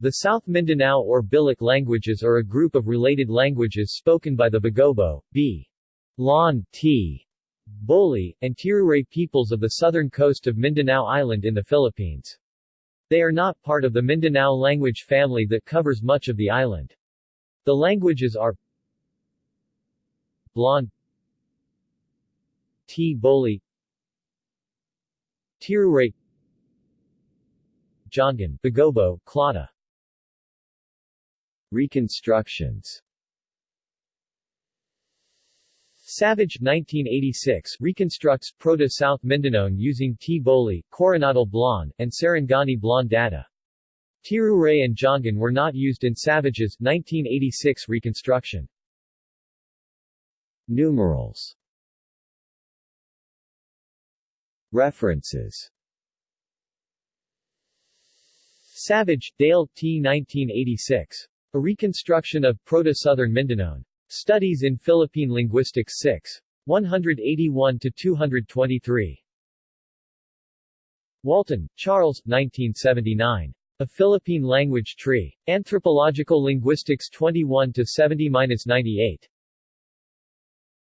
The South Mindanao or Bilic languages are a group of related languages spoken by the Bagobo, B. Lon, T. Boli, and Tiruray peoples of the southern coast of Mindanao Island in the Philippines. They are not part of the Mindanao language family that covers much of the island. The languages are Blaan T. Boli Tiruray Giangan, Bagobo, Klata Reconstructions Savage 1986 reconstructs Proto-South Mindanao using T-Boli, Coronadal Blaan, and Sarangani Blaan data. Tiruray and Giangan were not used in Savage's 1986 reconstruction. Numerals References Savage, Dale T. 1986. A Reconstruction of Proto-Southern Mindanao. Studies in Philippine Linguistics 6. 181-223. Walton, Charles, 1979. A Philippine Language Tree. Anthropological Linguistics 21-70-98.